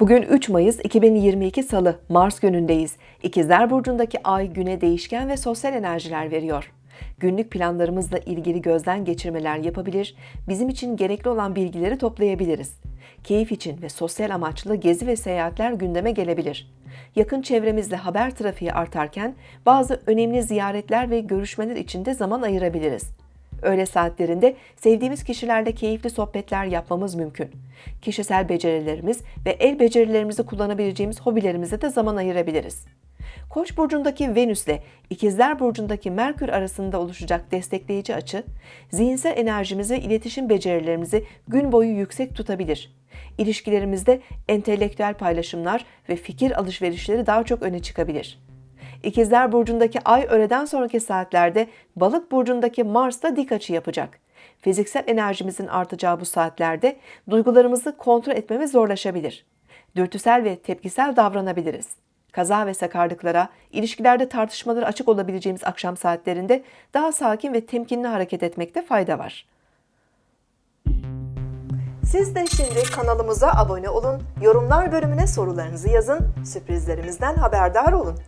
Bugün 3 Mayıs 2022 Salı, Mars günündeyiz. İkizler Burcu'ndaki ay güne değişken ve sosyal enerjiler veriyor. Günlük planlarımızla ilgili gözden geçirmeler yapabilir, bizim için gerekli olan bilgileri toplayabiliriz. Keyif için ve sosyal amaçlı gezi ve seyahatler gündeme gelebilir. Yakın çevremizde haber trafiği artarken bazı önemli ziyaretler ve görüşmeler için de zaman ayırabiliriz. Öğle saatlerinde sevdiğimiz kişilerle keyifli sohbetler yapmamız mümkün. Kişisel becerilerimiz ve el becerilerimizi kullanabileceğimiz hobilerimize de zaman ayırabiliriz. Koç burcundaki Venüs ile İkizler burcundaki Merkür arasında oluşacak destekleyici açı, zihinsel enerjimizi iletişim becerilerimizi gün boyu yüksek tutabilir. İlişkilerimizde entelektüel paylaşımlar ve fikir alışverişleri daha çok öne çıkabilir. İkizler Burcu'ndaki ay öğleden sonraki saatlerde Balık Burcu'ndaki Mars da dik açı yapacak. Fiziksel enerjimizin artacağı bu saatlerde duygularımızı kontrol etmemiz zorlaşabilir. Dürtüsel ve tepkisel davranabiliriz. Kaza ve sakarlıklara, ilişkilerde tartışmaları açık olabileceğimiz akşam saatlerinde daha sakin ve temkinli hareket etmekte fayda var. Siz de şimdi kanalımıza abone olun, yorumlar bölümüne sorularınızı yazın, sürprizlerimizden haberdar olun.